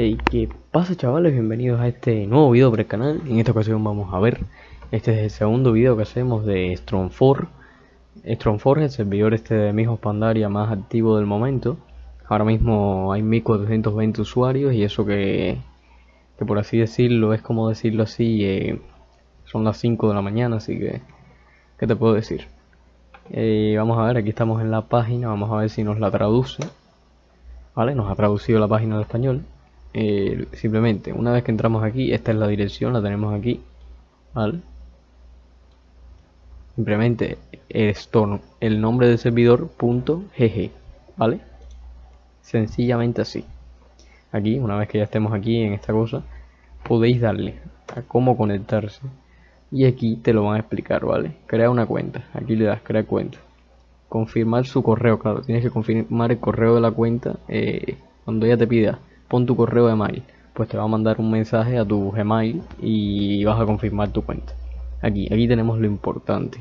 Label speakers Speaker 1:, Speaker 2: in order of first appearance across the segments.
Speaker 1: Hey, ¿qué pasa chavales? Bienvenidos a este nuevo video para el canal. En esta ocasión vamos a ver, este es el segundo video que hacemos de Strong4. Strong4 es el servidor este de Mijos Pandaria más activo del momento. Ahora mismo hay 1420 usuarios y eso que, que por así decirlo, es como decirlo así, eh, son las 5 de la mañana, así que, ¿qué te puedo decir? Eh, vamos a ver, aquí estamos en la página, vamos a ver si nos la traduce. Vale, nos ha traducido la página al español. Eh, simplemente una vez que entramos aquí esta es la dirección la tenemos aquí ¿vale? simplemente esto el nombre del servidor punto gg vale sencillamente así. Aquí una vez que ya estemos aquí en esta cosa podéis darle a cómo conectarse. Y aquí te lo van a explicar vale crea una cuenta. Aquí le das crear cuenta. Confirmar su correo claro. Tienes que confirmar el correo de la cuenta eh, cuando ella te pida pon tu correo de mail pues te va a mandar un mensaje a tu Gmail y vas a confirmar tu cuenta. Aquí, aquí tenemos lo importante.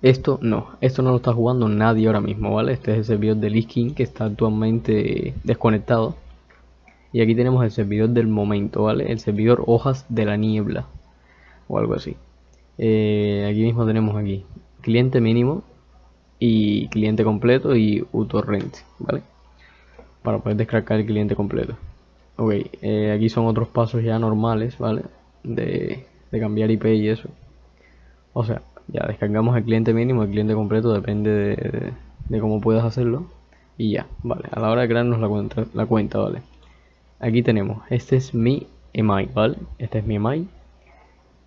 Speaker 1: Esto no, esto no lo está jugando nadie ahora mismo, ¿vale? Este es el servidor de Liskin que está actualmente desconectado. Y aquí tenemos el servidor del momento, ¿vale? El servidor hojas de la niebla o algo así. Eh, aquí mismo tenemos aquí cliente mínimo y cliente completo y uTorrent, ¿vale? Para poder descargar el cliente completo. Ok eh, aquí son otros pasos ya normales vale de, cambiar IP y eso. O sea ya descargamos el cliente mínimo el cliente completo depende de, cómo puedas hacerlo. Y ya vale a la hora de crearnos la cuenta la cuenta vale. Aquí tenemos este es mi email vale este es mi email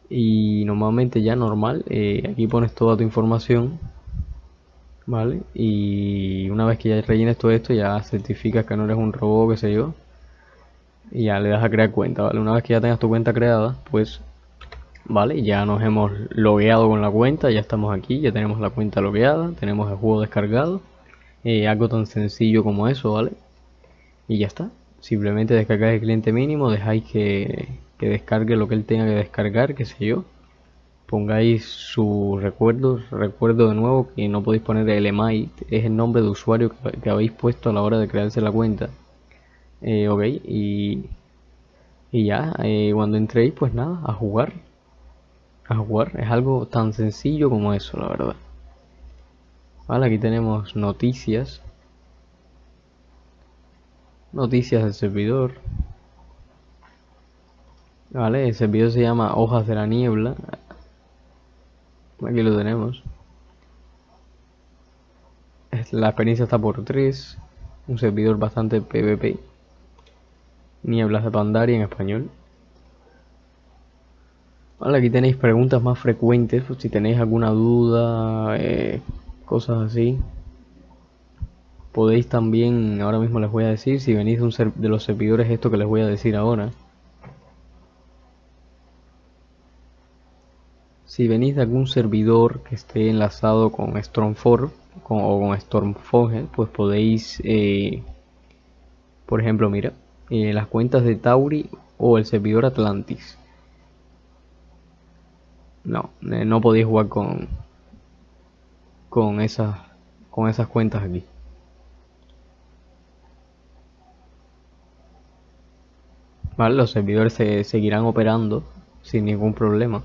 Speaker 1: y normalmente ya normal eh, aquí pones toda tu información ¿vale? Y una vez que ya rellenes todo esto, ya certificas que no eres un robot, qué sé yo. Y ya le das a crear cuenta, ¿vale? Una vez que ya tengas tu cuenta creada, pues, ¿vale? Ya nos hemos logueado con la cuenta, ya estamos aquí, ya tenemos la cuenta logueada, tenemos el juego descargado. Eh, algo tan sencillo como eso, ¿vale? Y ya está. Simplemente descargáis el cliente mínimo, dejáis que, que descargue lo que él tenga que descargar, qué sé yo pongáis su recuerdo, recuerdo de nuevo que no podéis poner el email, es el nombre de usuario que, habéis puesto a la hora de crearse la cuenta. Eh, ok, y, y ya, eh, cuando entréis, pues nada, a jugar. A jugar, es algo tan sencillo como eso, la verdad. Vale, aquí tenemos noticias. Noticias del servidor. Vale, el servidor se llama Hojas de la Niebla. Aquí lo tenemos. La experiencia está por 3. Un servidor bastante PvP. Nieblas de Pandaria en español. Vale, aquí tenéis preguntas más frecuentes. si tenéis alguna duda, eh, cosas así. Podéis también, ahora mismo les voy a decir, si venís de, un de los servidores, esto que les voy a decir ahora. Si venís de algún servidor que esté enlazado con Storm4 o con Stormfogel, pues podéis, eh, por ejemplo, mira, eh, las cuentas de Tauri o el servidor Atlantis. No, eh, no podéis jugar con con esas con esas cuentas aquí. Vale, los servidores se seguirán operando sin ningún problema